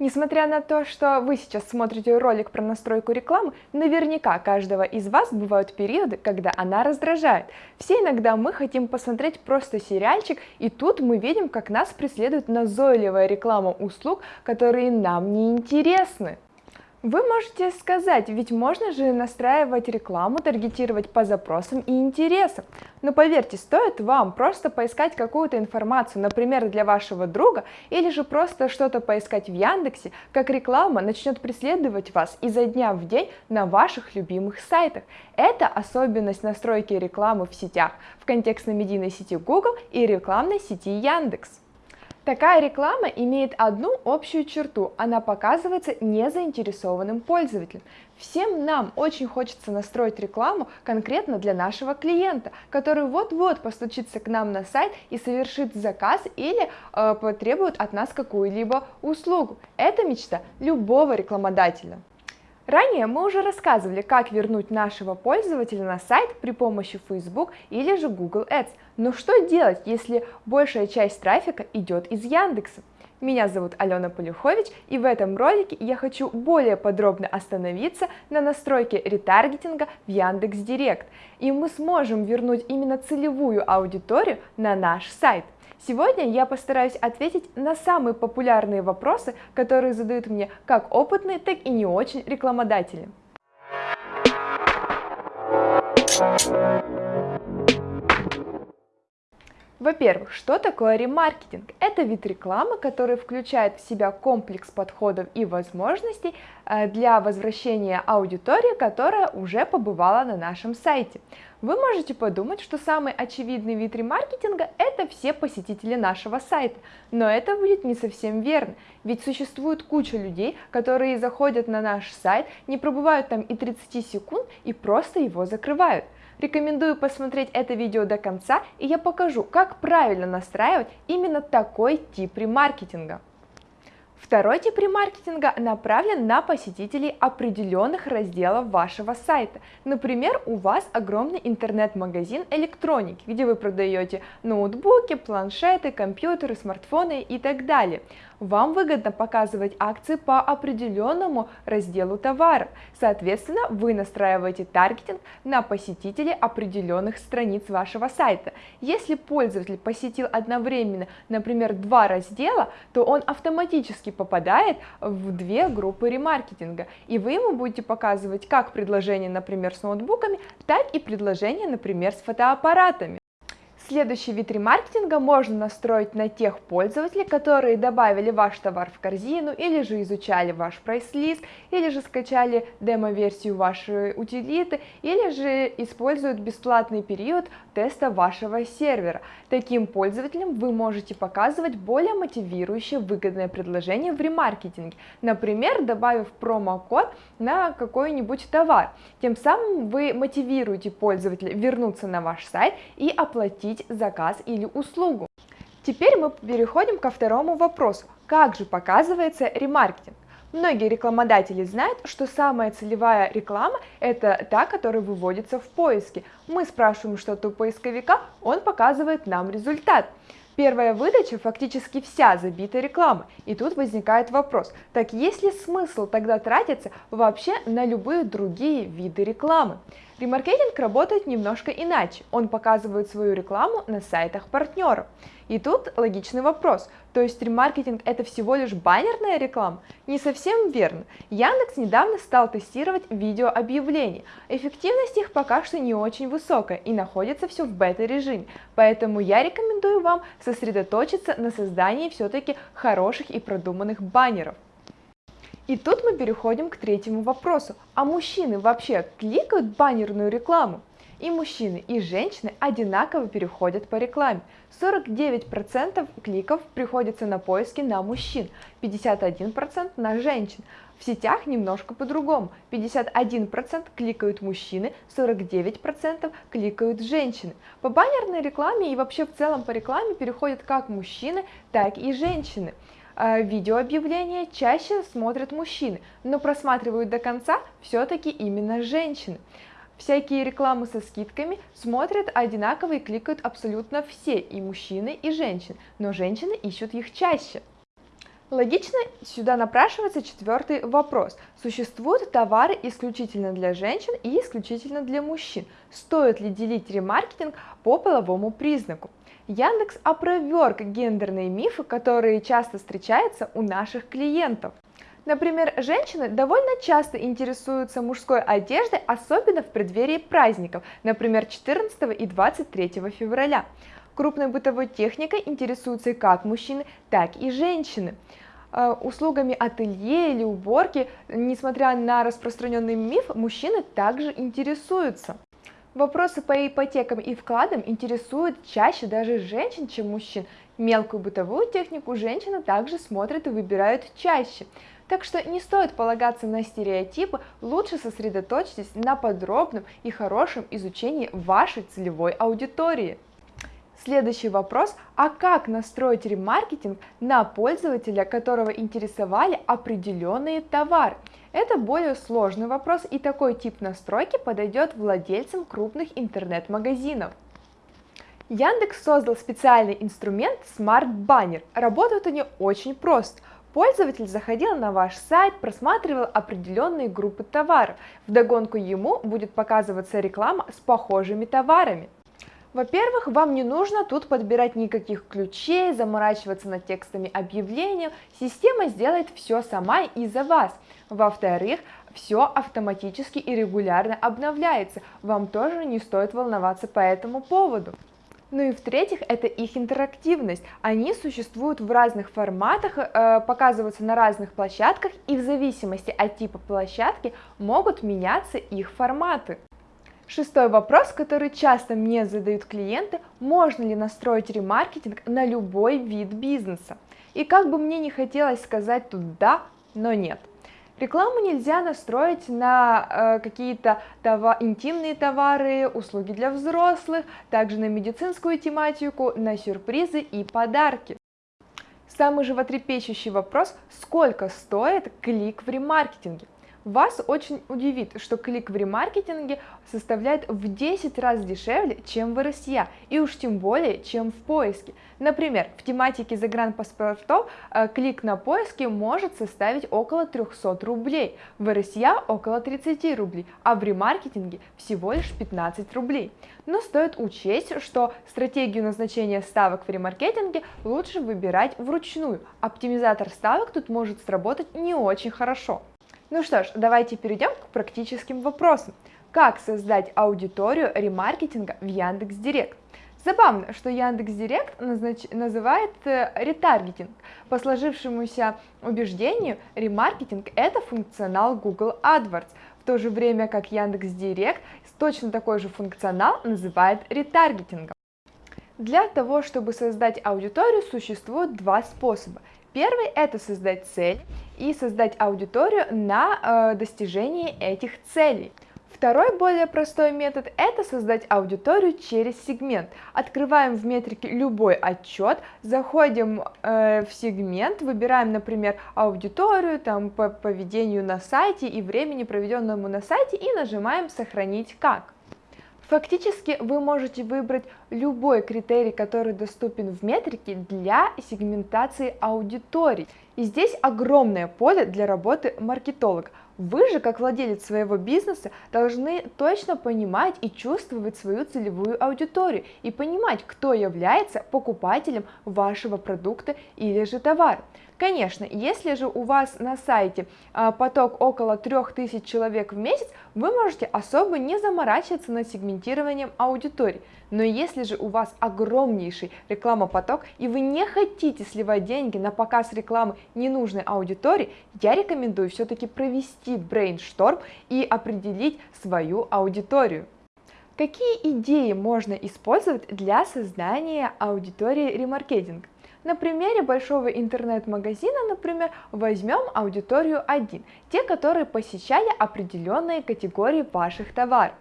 Несмотря на то, что вы сейчас смотрите ролик про настройку рекламы, наверняка каждого из вас бывают периоды, когда она раздражает. Все иногда мы хотим посмотреть просто сериальчик, и тут мы видим, как нас преследует назойливая реклама услуг, которые нам не интересны. Вы можете сказать, ведь можно же настраивать рекламу, таргетировать по запросам и интересам. Но поверьте, стоит вам просто поискать какую-то информацию, например, для вашего друга, или же просто что-то поискать в Яндексе, как реклама начнет преследовать вас изо дня в день на ваших любимых сайтах. Это особенность настройки рекламы в сетях в контекстно-медийной сети Google и рекламной сети Яндекс. Такая реклама имеет одну общую черту, она показывается незаинтересованным пользователем. Всем нам очень хочется настроить рекламу конкретно для нашего клиента, который вот-вот постучится к нам на сайт и совершит заказ или э, потребует от нас какую-либо услугу. Это мечта любого рекламодателя. Ранее мы уже рассказывали, как вернуть нашего пользователя на сайт при помощи Facebook или же Google Ads. Но что делать, если большая часть трафика идет из Яндекса? Меня зовут Алена Полюхович, и в этом ролике я хочу более подробно остановиться на настройке ретаргетинга в Яндекс.Директ, и мы сможем вернуть именно целевую аудиторию на наш сайт. Сегодня я постараюсь ответить на самые популярные вопросы, которые задают мне как опытные, так и не очень рекламодатели. Во-первых, что такое ремаркетинг? Это вид рекламы, который включает в себя комплекс подходов и возможностей э, для возвращения аудитории, которая уже побывала на нашем сайте. Вы можете подумать, что самый очевидный вид ремаркетинга – это все посетители нашего сайта, но это будет не совсем верно, ведь существует куча людей, которые заходят на наш сайт, не пробывают там и 30 секунд и просто его закрывают. Рекомендую посмотреть это видео до конца, и я покажу, как правильно настраивать именно такой тип ремаркетинга. Второй тип ремаркетинга направлен на посетителей определенных разделов вашего сайта. Например, у вас огромный интернет-магазин электроники, где вы продаете ноутбуки, планшеты, компьютеры, смартфоны и так далее. Вам выгодно показывать акции по определенному разделу товара. Соответственно, вы настраиваете таргетинг на посетителей определенных страниц вашего сайта. Если пользователь посетил одновременно, например, два раздела, то он автоматически попадает в две группы ремаркетинга. И вы ему будете показывать как предложения, например, с ноутбуками, так и предложения, например, с фотоаппаратами. Следующий вид ремаркетинга можно настроить на тех пользователей, которые добавили ваш товар в корзину, или же изучали ваш прайс-лист, или же скачали демо-версию вашей утилиты, или же используют бесплатный период теста вашего сервера. Таким пользователям вы можете показывать более мотивирующее выгодное предложение в ремаркетинге, например, добавив промокод на какой-нибудь товар. Тем самым вы мотивируете пользователя вернуться на ваш сайт и оплатить получить заказ или услугу. Теперь мы переходим ко второму вопросу. Как же показывается ремаркетинг? Многие рекламодатели знают, что самая целевая реклама – это та, которая выводится в поиске. Мы спрашиваем что-то у поисковика, он показывает нам результат. Первая выдача фактически вся забита рекламой, и тут возникает вопрос, так есть ли смысл тогда тратиться вообще на любые другие виды рекламы? Ремаркетинг работает немножко иначе, он показывает свою рекламу на сайтах партнеров. И тут логичный вопрос, то есть ремаркетинг это всего лишь баннерная реклама? Не совсем верно. Яндекс недавно стал тестировать видеообъявления. Эффективность их пока что не очень высокая и находится все в бета-режиме, поэтому я рекомендую вам сосредоточиться на создании все-таки хороших и продуманных баннеров. И тут мы переходим к третьему вопросу. А мужчины вообще кликают баннерную рекламу? И мужчины, и женщины одинаково переходят по рекламе. 49% кликов приходится на поиски на мужчин, 51% на женщин. В сетях немножко по-другому. 51% кликают мужчины, 49% кликают женщины. По баннерной рекламе и вообще в целом по рекламе переходят как мужчины, так и женщины. А, видеообъявления чаще смотрят мужчины, но просматривают до конца все-таки именно женщины. Всякие рекламы со скидками смотрят одинаково и кликают абсолютно все, и мужчины, и женщины, но женщины ищут их чаще. Логично сюда напрашивается четвертый вопрос. Существуют товары исключительно для женщин и исключительно для мужчин? Стоит ли делить ремаркетинг по половому признаку? Яндекс опроверг гендерные мифы, которые часто встречаются у наших клиентов. Например, женщины довольно часто интересуются мужской одеждой, особенно в преддверии праздников, например, 14 и 23 февраля. Крупной бытовой техникой интересуются как мужчины, так и женщины. Э, услугами ателье или уборки, несмотря на распространенный миф, мужчины также интересуются. Вопросы по ипотекам и вкладам интересуют чаще даже женщин, чем мужчин. Мелкую бытовую технику женщины также смотрят и выбирают чаще. Так что не стоит полагаться на стереотипы, лучше сосредоточьтесь на подробном и хорошем изучении вашей целевой аудитории. Следующий вопрос, а как настроить ремаркетинг на пользователя, которого интересовали определенные товары? Это более сложный вопрос и такой тип настройки подойдет владельцам крупных интернет-магазинов. Яндекс создал специальный инструмент Smart Banner. Работают они очень просто. Пользователь заходил на ваш сайт, просматривал определенные группы товаров. Вдогонку ему будет показываться реклама с похожими товарами. Во-первых, вам не нужно тут подбирать никаких ключей, заморачиваться над текстами объявления, система сделает все сама и за вас. Во-вторых, все автоматически и регулярно обновляется, вам тоже не стоит волноваться по этому поводу. Ну и в-третьих, это их интерактивность. Они существуют в разных форматах, э, показываются на разных площадках, и в зависимости от типа площадки могут меняться их форматы. Шестой вопрос, который часто мне задают клиенты, можно ли настроить ремаркетинг на любой вид бизнеса? И как бы мне не хотелось сказать тут да, но нет. Рекламу нельзя настроить на э, какие-то товар, интимные товары, услуги для взрослых, также на медицинскую тематику, на сюрпризы и подарки. Самый животрепещущий вопрос, сколько стоит клик в ремаркетинге? Вас очень удивит, что клик в ремаркетинге составляет в 10 раз дешевле, чем в РСЯ, и уж тем более, чем в поиске. Например, в тематике загранпаспортов э, клик на поиске может составить около 300 рублей, в РСЯ около 30 рублей, а в ремаркетинге всего лишь 15 рублей. Но стоит учесть, что стратегию назначения ставок в ремаркетинге лучше выбирать вручную. Оптимизатор ставок тут может сработать не очень хорошо. Ну что ж, давайте перейдем к практическим вопросам. Как создать аудиторию ремаркетинга в Яндекс.Директ? Забавно, что Яндекс.Директ назнач... называет э, ретаргетинг. По сложившемуся убеждению, ремаркетинг – это функционал Google AdWords, в то же время как Яндекс.Директ точно такой же функционал называет ретаргетингом. Для того, чтобы создать аудиторию, существует два способа. Первый – это создать цель и создать аудиторию на э, достижение этих целей. Второй, более простой метод – это создать аудиторию через сегмент. Открываем в метрике любой отчет, заходим э, в сегмент, выбираем, например, аудиторию там, по поведению на сайте и времени, проведенному на сайте, и нажимаем «Сохранить как». Фактически вы можете выбрать любой критерий, который доступен в метрике для сегментации аудиторий. И здесь огромное поле для работы маркетолога. Вы же, как владелец своего бизнеса, должны точно понимать и чувствовать свою целевую аудиторию и понимать, кто является покупателем вашего продукта или же товара. Конечно, если же у вас на сайте а, поток около 3000 человек в месяц, вы можете особо не заморачиваться над сегментированием аудитории. Но если же у вас огромнейший рекламопоток и вы не хотите сливать деньги на показ рекламы ненужной аудитории, я рекомендую все-таки провести брейншторм и определить свою аудиторию. Какие идеи можно использовать для создания аудитории ремаркетинг? На примере большого интернет-магазина, например, возьмем аудиторию 1, те, которые посещали определенные категории ваших товаров.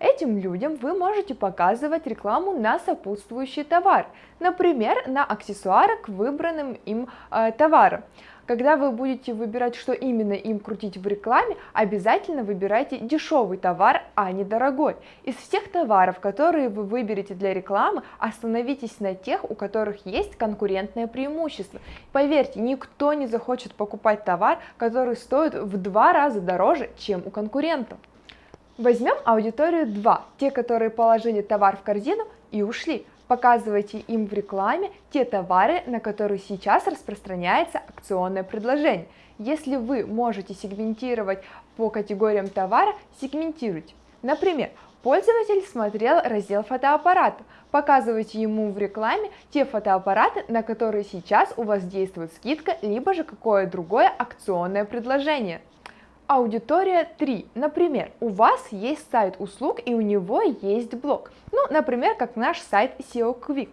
Этим людям вы можете показывать рекламу на сопутствующий товар, например, на аксессуары к выбранным им э, товарам. Когда вы будете выбирать, что именно им крутить в рекламе, обязательно выбирайте дешевый товар, а не дорогой. Из всех товаров, которые вы выберете для рекламы, остановитесь на тех, у которых есть конкурентное преимущество. Поверьте, никто не захочет покупать товар, который стоит в два раза дороже, чем у конкурентов. Возьмем аудиторию 2, те, которые положили товар в корзину и ушли показывайте им в рекламе те товары, на которые сейчас распространяется акционное предложение. Если вы можете сегментировать по категориям товара, сегментируйте. Например, пользователь смотрел раздел фотоаппарата. Показывайте ему в рекламе те фотоаппараты, на которые сейчас у вас действует скидка, либо же какое другое акционное предложение. Аудитория 3. Например, у вас есть сайт услуг и у него есть блог. Ну, например, как наш сайт SEO Quick.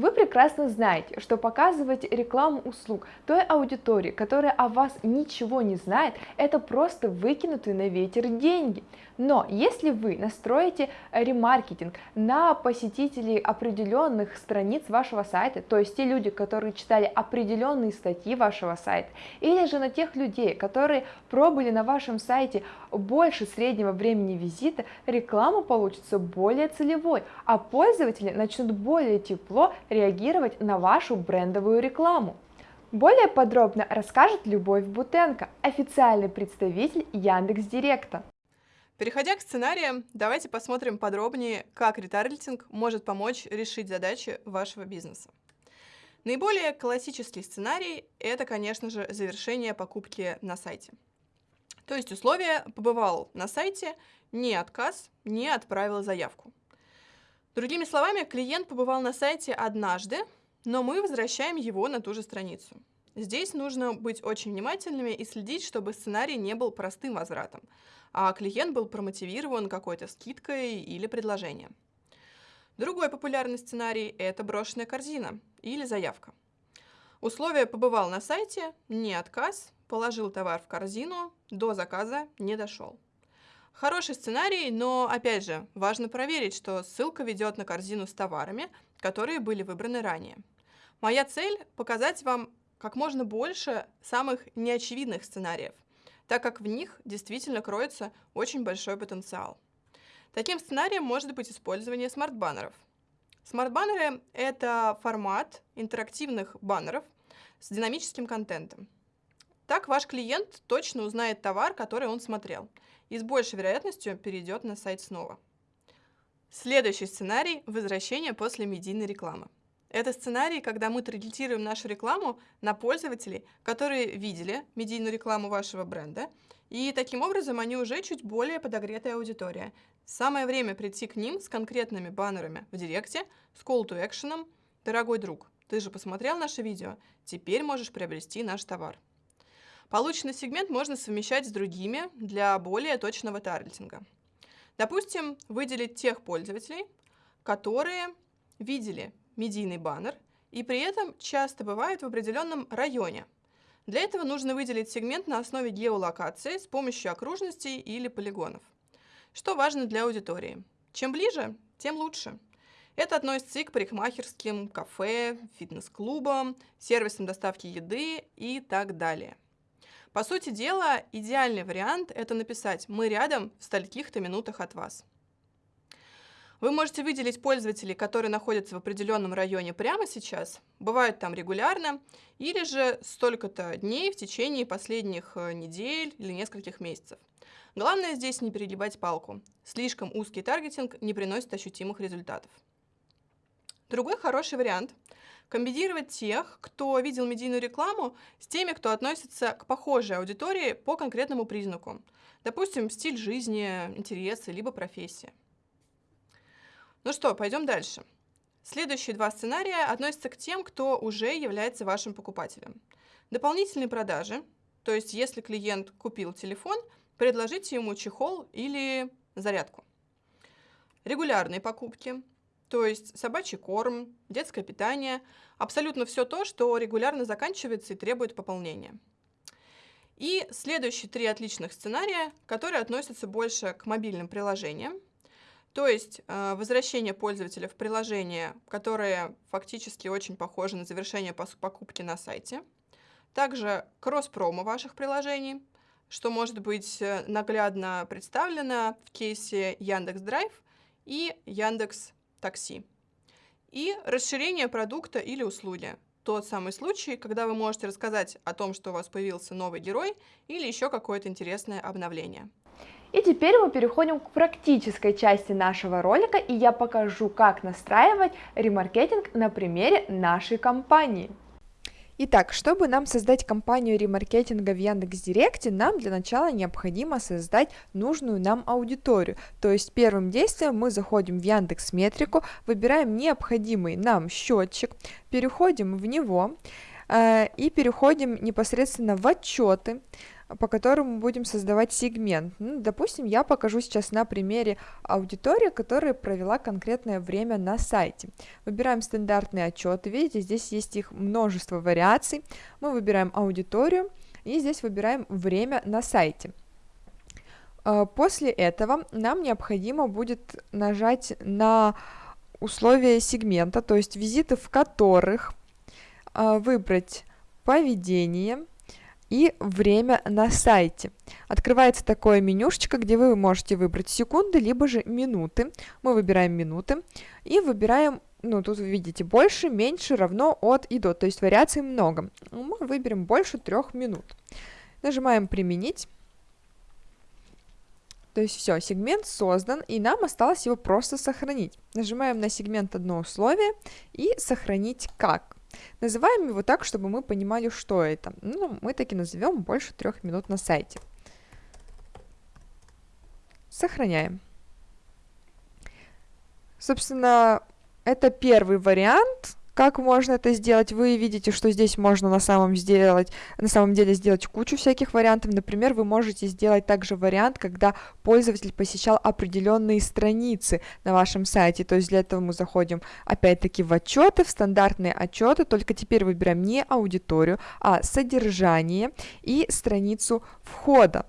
Вы прекрасно знаете, что показывать рекламу услуг той аудитории, которая о вас ничего не знает, это просто выкинутые на ветер деньги. Но если вы настроите ремаркетинг на посетителей определенных страниц вашего сайта, то есть те люди, которые читали определенные статьи вашего сайта, или же на тех людей, которые пробыли на вашем сайте больше среднего времени визита, реклама получится более целевой, а пользователи начнут более тепло реагировать на вашу брендовую рекламу. Более подробно расскажет Любовь Бутенко, официальный представитель Яндекс Директа. Переходя к сценариям, давайте посмотрим подробнее, как ретаргетинг может помочь решить задачи вашего бизнеса. Наиболее классический сценарий – это, конечно же, завершение покупки на сайте. То есть условие «побывал на сайте», не отказ, не отправил заявку. Другими словами, клиент побывал на сайте однажды, но мы возвращаем его на ту же страницу. Здесь нужно быть очень внимательными и следить, чтобы сценарий не был простым возвратом, а клиент был промотивирован какой-то скидкой или предложением. Другой популярный сценарий – это брошенная корзина или заявка. Условие «побывал на сайте», не отказ, положил товар в корзину, до заказа не дошел. Хороший сценарий, но, опять же, важно проверить, что ссылка ведет на корзину с товарами, которые были выбраны ранее. Моя цель – показать вам как можно больше самых неочевидных сценариев, так как в них действительно кроется очень большой потенциал. Таким сценарием может быть использование смарт-баннеров. Смарт-баннеры – это формат интерактивных баннеров с динамическим контентом. Так ваш клиент точно узнает товар, который он смотрел – и с большей вероятностью перейдет на сайт снова. Следующий сценарий – возвращение после медийной рекламы. Это сценарий, когда мы таргетируем нашу рекламу на пользователей, которые видели медийную рекламу вашего бренда, и таким образом они уже чуть более подогретая аудитория. Самое время прийти к ним с конкретными баннерами в директе, с call to action «Дорогой друг, ты же посмотрел наше видео, теперь можешь приобрести наш товар». Полученный сегмент можно совмещать с другими для более точного таргетинга. Допустим, выделить тех пользователей, которые видели медийный баннер и при этом часто бывают в определенном районе. Для этого нужно выделить сегмент на основе геолокации с помощью окружностей или полигонов. Что важно для аудитории? Чем ближе, тем лучше. Это относится и к парикмахерским, кафе, фитнес-клубам, сервисам доставки еды и так далее. По сути дела, идеальный вариант – это написать «Мы рядом в стольких-то минутах от вас». Вы можете выделить пользователей, которые находятся в определенном районе прямо сейчас, бывают там регулярно, или же столько-то дней в течение последних э, недель или нескольких месяцев. Главное здесь не перегибать палку. Слишком узкий таргетинг не приносит ощутимых результатов. Другой хороший вариант комбинировать тех, кто видел медийную рекламу, с теми, кто относится к похожей аудитории по конкретному признаку. Допустим, стиль жизни, интересы, либо профессия. Ну что, пойдем дальше. Следующие два сценария относятся к тем, кто уже является вашим покупателем. Дополнительные продажи, то есть если клиент купил телефон, предложите ему чехол или зарядку. Регулярные покупки, то есть собачий корм, детское питание, абсолютно все то, что регулярно заканчивается и требует пополнения. И следующие три отличных сценария, которые относятся больше к мобильным приложениям, то есть э, возвращение пользователя в приложение, которое фактически очень похоже на завершение покупки на сайте, также кросс-промо ваших приложений, что может быть э, наглядно представлено в кейсе Яндекс Драйв и Яндекс Такси. И расширение продукта или услуги. Тот самый случай, когда вы можете рассказать о том, что у вас появился новый герой или еще какое-то интересное обновление. И теперь мы переходим к практической части нашего ролика, и я покажу, как настраивать ремаркетинг на примере нашей компании. Итак, чтобы нам создать кампанию ремаркетинга в Яндекс.Директе, нам для начала необходимо создать нужную нам аудиторию. То есть первым действием мы заходим в Яндекс Метрику, выбираем необходимый нам счетчик, переходим в него э, и переходим непосредственно в отчеты по которому будем создавать сегмент. Ну, допустим, я покажу сейчас на примере аудитории, которая провела конкретное время на сайте. Выбираем стандартные отчеты, видите, здесь есть их множество вариаций. Мы выбираем аудиторию и здесь выбираем время на сайте. А, после этого нам необходимо будет нажать на условия сегмента, то есть визиты в которых а, выбрать поведение, и время на сайте. Открывается такое менюшечко, где вы можете выбрать секунды, либо же минуты. Мы выбираем минуты и выбираем, ну тут вы видите, больше, меньше, равно, от и до, то есть вариаций много. Мы выберем больше трех минут. Нажимаем «Применить». То есть все, сегмент создан, и нам осталось его просто сохранить. Нажимаем на сегмент одно условие и сохранить как. Называем его так, чтобы мы понимали, что это. Ну, мы таки назовем больше трех минут на сайте. Сохраняем. Собственно, это первый вариант как можно это сделать? Вы видите, что здесь можно на самом, сделать, на самом деле сделать кучу всяких вариантов. Например, вы можете сделать также вариант, когда пользователь посещал определенные страницы на вашем сайте. То есть для этого мы заходим опять-таки в отчеты, в стандартные отчеты, только теперь выбираем не аудиторию, а содержание и страницу входа.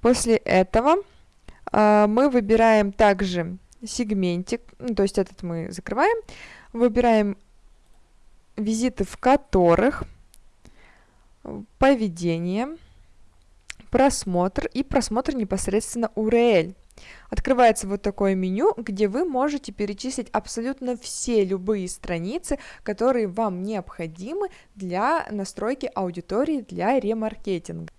После этого э, мы выбираем также сегментик, ну, то есть этот мы закрываем, выбираем визиты, в которых поведение, просмотр и просмотр непосредственно URL. Открывается вот такое меню, где вы можете перечислить абсолютно все любые страницы, которые вам необходимы для настройки аудитории для ремаркетинга.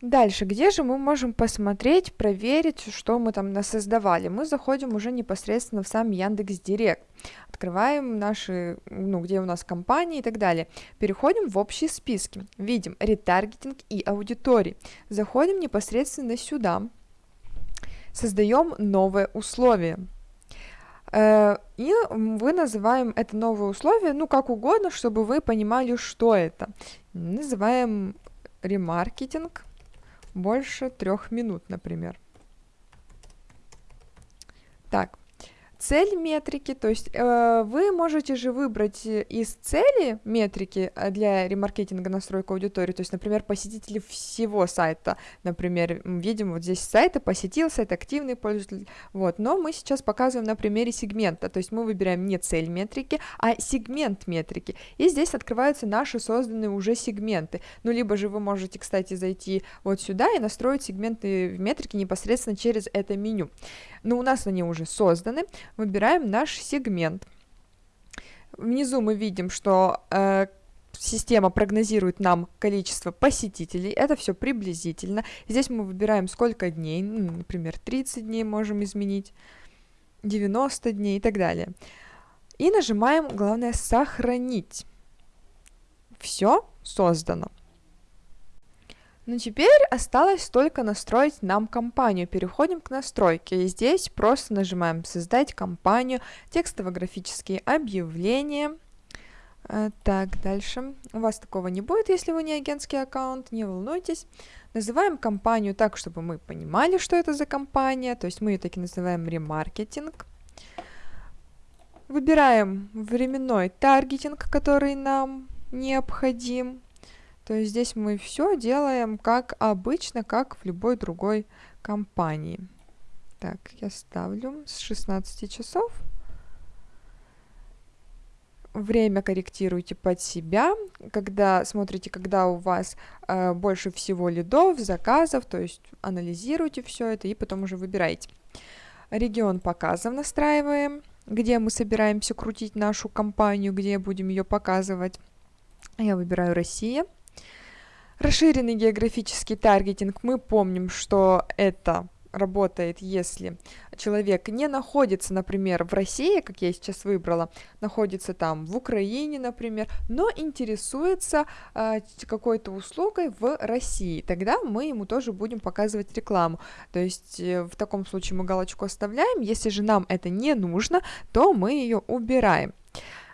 Дальше, где же мы можем посмотреть, проверить, что мы там насоздавали? Мы заходим уже непосредственно в сам Яндекс Директ, открываем наши, ну, где у нас компании и так далее. Переходим в общие списки, видим ретаргетинг и аудитории. Заходим непосредственно сюда, создаем новое условие. Э, и вы называем это новое условие, ну, как угодно, чтобы вы понимали, что это. Называем ремаркетинг больше трех минут, например. Так, цель метрики, то есть э, вы можете же выбрать из цели метрики э, для ремаркетинга настройка аудитории, то есть, например, посетители всего сайта, например, видим вот здесь сайта, посетил сайт, активный пользователь, вот, но мы сейчас показываем на примере сегмента, то есть мы выбираем не цель метрики, а сегмент метрики, и здесь открываются наши созданные уже сегменты, ну, либо же вы можете, кстати, зайти вот сюда и настроить сегменты в метрике непосредственно через это меню, но у нас они уже созданы, выбираем наш сегмент. Внизу мы видим, что э, система прогнозирует нам количество посетителей, это все приблизительно. Здесь мы выбираем сколько дней, ну, например, 30 дней можем изменить, 90 дней и так далее. И нажимаем, главное, сохранить. Все создано. Ну теперь осталось только настроить нам компанию. Переходим к настройке. И здесь просто нажимаем «Создать компанию», текстово-графические объявления. Э, так, дальше. У вас такого не будет, если вы не агентский аккаунт, не волнуйтесь. Называем компанию так, чтобы мы понимали, что это за компания. То есть мы ее таки называем ремаркетинг. Выбираем временной таргетинг, который нам необходим. То есть здесь мы все делаем как обычно, как в любой другой компании. Так, я ставлю с 16 часов. время корректируйте под себя, когда смотрите, когда у вас э, больше всего лидов, заказов, то есть анализируйте все это и потом уже выбирайте. Регион показов настраиваем, где мы собираемся крутить нашу компанию, где будем ее показывать. Я выбираю Россия. Расширенный географический таргетинг. Мы помним, что это работает, если человек не находится, например, в России, как я сейчас выбрала, находится там в Украине, например, но интересуется э, какой-то услугой в России, тогда мы ему тоже будем показывать рекламу. То есть э, в таком случае мы галочку оставляем, если же нам это не нужно, то мы ее убираем.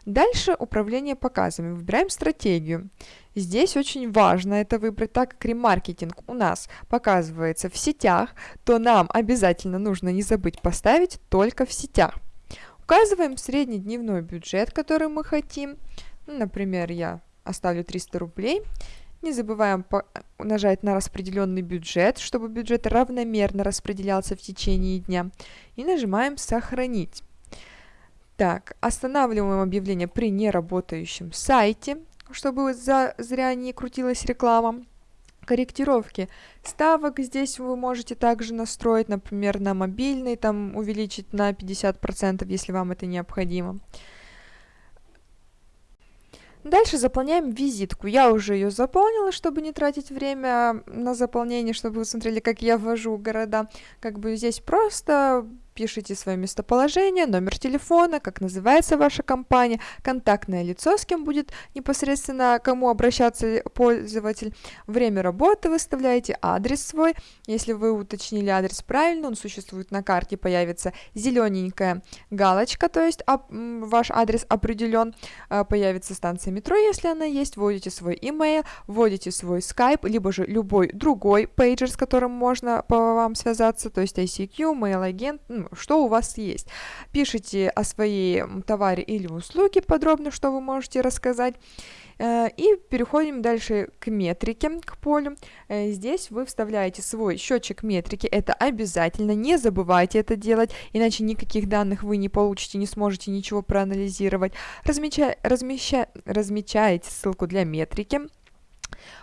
Дальше управление показами. Выбираем стратегию. Здесь очень важно это выбрать, так как ремаркетинг у нас показывается в сетях, то нам обязательно нужно не забыть поставить только в сетях. Указываем среднедневной бюджет, который мы хотим. Ну, например, я оставлю 300 рублей. Не забываем нажать на распределенный бюджет, чтобы бюджет равномерно распределялся в течение дня. И нажимаем «Сохранить». Так, останавливаем объявление при неработающем сайте, чтобы за, зря не крутилась реклама. Корректировки ставок здесь вы можете также настроить, например, на мобильный, там увеличить на 50%, если вам это необходимо. Дальше заполняем визитку. Я уже ее заполнила, чтобы не тратить время на заполнение, чтобы вы смотрели, как я ввожу города. Как бы здесь просто пишите свое местоположение, номер телефона, как называется ваша компания, контактное лицо, с кем будет непосредственно, кому обращаться пользователь, время работы выставляете, адрес свой, если вы уточнили адрес правильно, он существует на карте, появится зелененькая галочка, то есть ваш адрес определен, а, появится станция метро, если она есть, вводите свой email, вводите свой Skype, либо же любой другой пейджер, с которым можно по вам связаться, то есть ICQ, mail агент, что у вас есть. Пишите о своей товаре или услуге подробно, что вы можете рассказать. Э, и переходим дальше к метрике, к полю. Э, здесь вы вставляете свой счетчик метрики, это обязательно, не забывайте это делать, иначе никаких данных вы не получите, не сможете ничего проанализировать. Размеча... Размеща... Размечаете ссылку для метрики,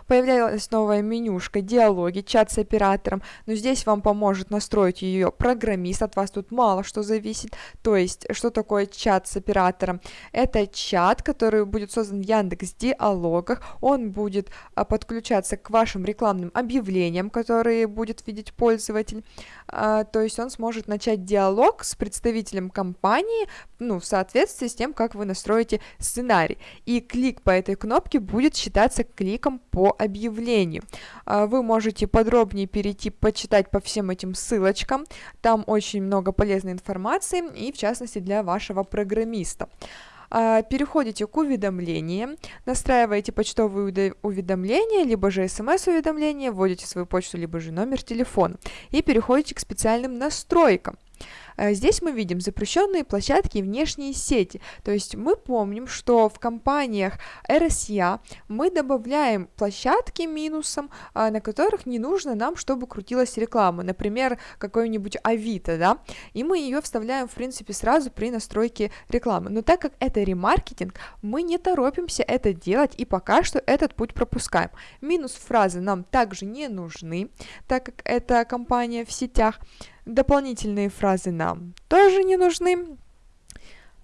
Появлялась новая менюшка «Диалоги», «Чат с оператором», но здесь вам поможет настроить ее программист, от вас тут мало что зависит. То есть, что такое чат с оператором? Это чат, который будет создан в Яндекс Диалогах, он будет а, подключаться к вашим рекламным объявлениям, которые будет видеть пользователь, а, то есть он сможет начать диалог с представителем компании, ну, в соответствии с тем, как вы настроите сценарий. И клик по этой кнопке будет считаться кликом по объявлению. А, вы можете подробнее перейти, почитать по всем этим ссылочкам. Там очень много полезной информации, и в частности для вашего программиста а, переходите к уведомлениям, настраиваете почтовые уведомления, либо же смс-уведомления, вводите свою почту, либо же номер телефона и переходите к специальным настройкам. Э, здесь мы видим запрещенные площадки и внешние сети. То есть мы помним, что в компаниях RSA мы добавляем площадки минусом, а, на которых не нужно нам, чтобы крутилась реклама. Например, какой-нибудь Авито, да, и мы ее вставляем, в принципе, сразу при настройке рекламы. Но так как это ремаркетинг, мы не торопимся это делать и пока что этот путь пропускаем. Минус фразы нам также не нужны, так как это компания в сетях. Дополнительные фразы нам тоже не нужны.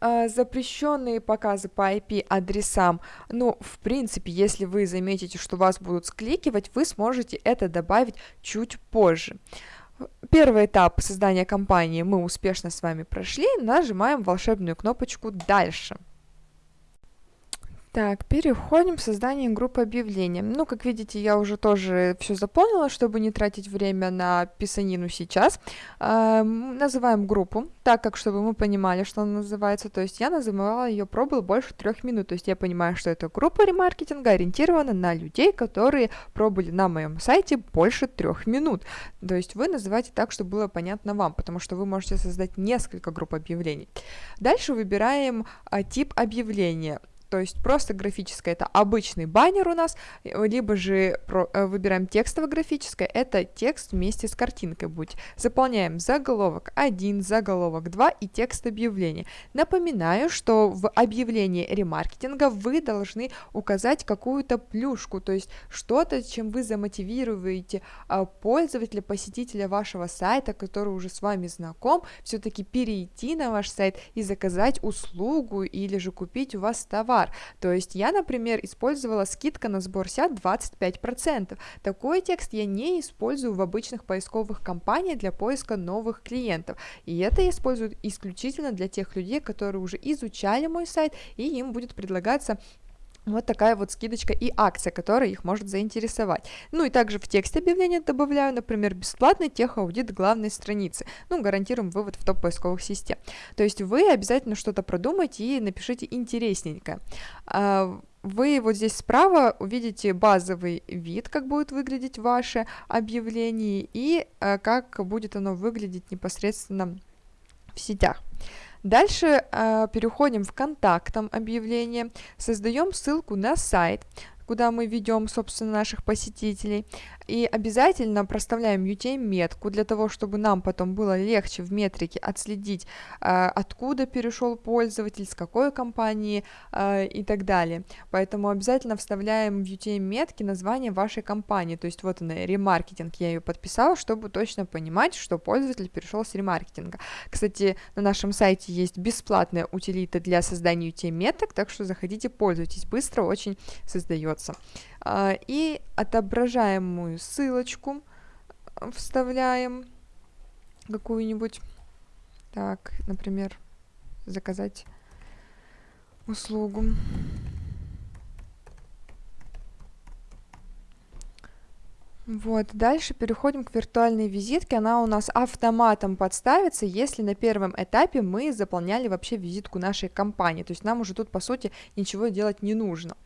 Uh, запрещенные показы по IP-адресам, ну, в принципе, если вы заметите, что вас будут скликивать, вы сможете это добавить чуть позже. Первый этап создания компании мы успешно с вами прошли, нажимаем волшебную кнопочку «Дальше». Так, переходим к созданию группы объявлений. Ну, как видите, я уже тоже все заполнила, чтобы не тратить время на писанину сейчас. Э, называем группу, так как, чтобы мы понимали, что она называется. То есть я называла ее пробыл больше трех минут. То есть я понимаю, что это группа ремаркетинга ориентирована на людей, которые пробыли на моем сайте больше трех минут. То есть вы называете так, чтобы было понятно вам, потому что вы можете создать несколько групп объявлений. Дальше выбираем а, тип объявления то есть просто графическое это обычный баннер у нас, либо же э, выбираем текстово-графическое, это текст вместе с картинкой будет. Заполняем заголовок 1, заголовок 2 и текст объявления. Напоминаю, что в объявлении ремаркетинга вы должны указать какую-то плюшку, то есть что-то, чем вы замотивируете а, пользователя, посетителя вашего сайта, который уже с вами знаком, все-таки перейти на ваш сайт и заказать услугу или же купить у вас товар. То есть я, например, использовала скидка на сбор сят 25%. Такой текст я не использую в обычных поисковых кампаниях для поиска новых клиентов. И это я использую исключительно для тех людей, которые уже изучали мой сайт, и им будет предлагаться вот такая вот скидочка и акция, которая их может заинтересовать. Ну и также в тексте объявления добавляю, например, бесплатный техаудит главной страницы. Ну, гарантируем вывод в топ поисковых систем. То есть вы обязательно что-то продумайте и напишите интересненько. А, вы вот здесь справа увидите базовый вид, как будет выглядеть ваше объявление и а, как будет оно выглядеть непосредственно в сетях. Дальше э, переходим в контактом объявление, создаем ссылку на сайт, куда мы ведем, собственно, наших посетителей. И обязательно проставляем UTM-метку для того, чтобы нам потом было легче в метрике отследить, э, откуда перешел пользователь, с какой компании э, и так далее. Поэтому обязательно вставляем в UTM-метки название вашей компании. То есть вот она, ремаркетинг, я ее подписала, чтобы точно понимать, что пользователь перешел с ремаркетинга. Кстати, на нашем сайте есть бесплатная утилита для создания UTM-меток, так что заходите, пользуйтесь, быстро очень создается. А, и отображаемую ссылочку вставляем какую-нибудь. Так, например, заказать услугу. Вот, дальше переходим к виртуальной визитке, она у нас автоматом подставится, если на первом этапе мы заполняли вообще визитку нашей компании, то есть нам уже тут, по сути, ничего делать не нужно.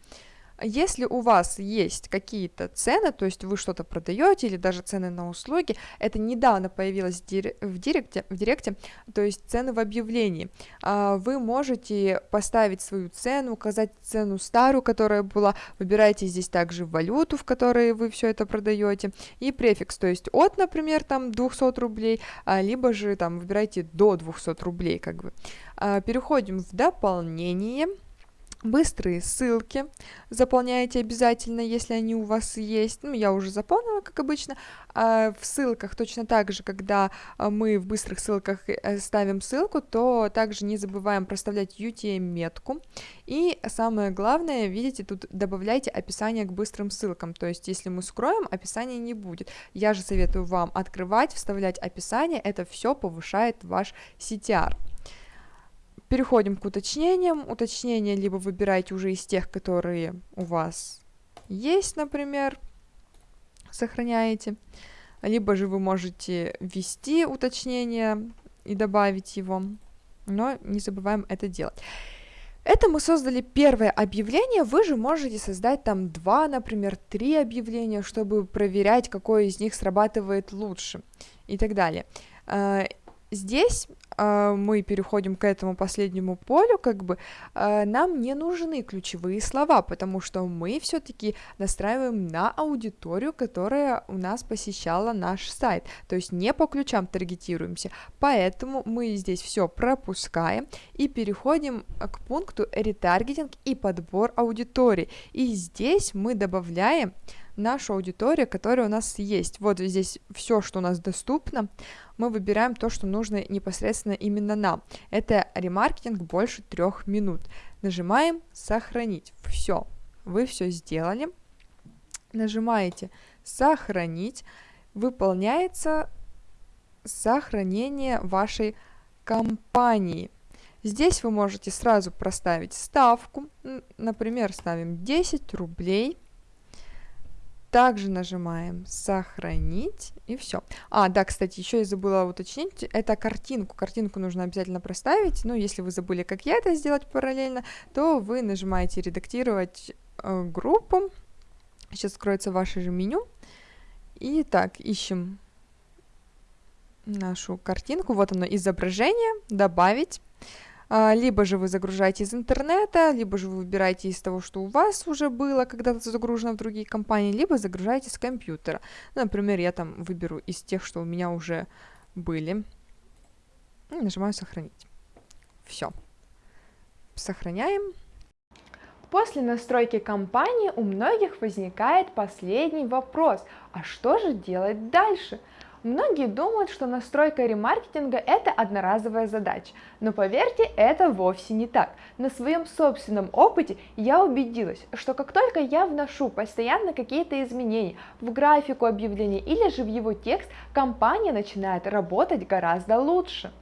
Если у вас есть какие-то цены, то есть вы что-то продаете или даже цены на услуги, это недавно появилось в директе, в директе то есть цены в объявлении. А, вы можете поставить свою цену, указать цену старую, которая была, выбираете здесь также валюту, в которой вы все это продаете, и префикс, то есть от, например, там 200 рублей, а, либо же там выбирайте до 200 рублей, как бы. А, переходим в дополнение Быстрые ссылки заполняете обязательно, если они у вас есть. Ну, я уже заполнила, как обычно. А в ссылках точно так же, когда а, мы в быстрых ссылках э, ставим ссылку, то также не забываем проставлять UTM-метку. И самое главное, видите, тут добавляйте описание к быстрым ссылкам. То есть, если мы скроем, описания не будет. Я же советую вам открывать, вставлять описание. Это все повышает ваш CTR. Переходим к уточнениям. Уточнения либо выбирайте уже из тех, которые у вас есть, например, сохраняете, либо же вы можете ввести уточнение и добавить его, но не забываем это делать. Это мы создали первое объявление, вы же можете создать там два, например, три объявления, чтобы проверять, какое из них срабатывает лучше и так далее. А, здесь э, мы переходим к этому последнему полю, как бы э, нам не нужны ключевые слова, потому что мы все-таки настраиваем на аудиторию, которая у нас посещала наш сайт, то есть не по ключам таргетируемся, поэтому мы здесь все пропускаем и переходим к пункту ретаргетинг и подбор аудитории, и здесь мы добавляем нашу аудиторию, которая у нас есть. Вот здесь все, что у нас доступно, мы выбираем то, что нужно непосредственно именно нам. Это ремаркетинг больше трех минут. Нажимаем «Сохранить». Все, вы все сделали. Нажимаете «Сохранить». Выполняется сохранение вашей компании. Здесь вы можете сразу проставить ставку, например, ставим 10 рублей – также нажимаем «Сохранить» и все. А, да, кстати, еще я забыла уточнить, это картинку. Картинку нужно обязательно проставить, но если вы забыли, как я это сделать параллельно, то вы нажимаете «Редактировать э, группу». Сейчас скроется ваше же меню. И так, ищем нашу картинку. Вот оно, изображение, добавить. А, либо же вы загружаете из интернета, либо же вы выбираете из того, что у вас уже было когда-то загружено в другие компании, либо загружаете с компьютера. Например, я там выберу из тех, что у меня уже были. И нажимаю «Сохранить». Все. Сохраняем. После настройки компании у многих возникает последний вопрос, а что же делать дальше? Многие думают, что настройка ремаркетинга – это одноразовая задача, но поверьте, это вовсе не так. На своем собственном опыте я убедилась, что как только я вношу постоянно какие-то изменения в графику объявления или же в его текст, компания начинает работать гораздо лучше.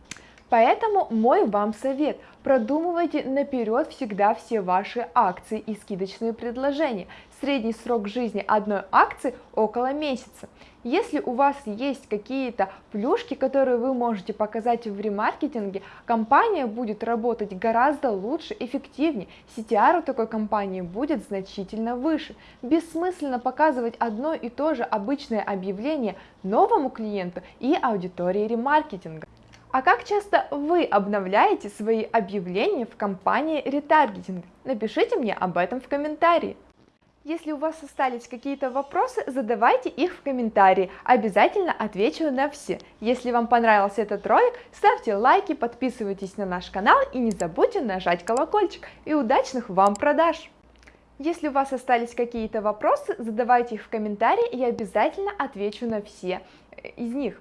Поэтому мой вам совет – продумывайте наперед всегда все ваши акции и скидочные предложения. Средний срок жизни одной акции около месяца. Если у вас есть какие-то плюшки, которые вы можете показать в ремаркетинге, компания будет работать гораздо лучше, эффективнее, CTR у такой компании будет значительно выше. Бессмысленно показывать одно и то же обычное объявление новому клиенту и аудитории ремаркетинга. А как часто вы обновляете свои объявления в компании ретаргетинг? Напишите мне об этом в комментарии. Если у вас остались какие-то вопросы, задавайте их в комментарии, обязательно отвечу на все. Если вам понравился этот ролик, ставьте лайки, подписывайтесь на наш канал и не забудьте нажать колокольчик. И удачных вам продаж! Если у вас остались какие-то вопросы, задавайте их в комментарии, я обязательно отвечу на все из них.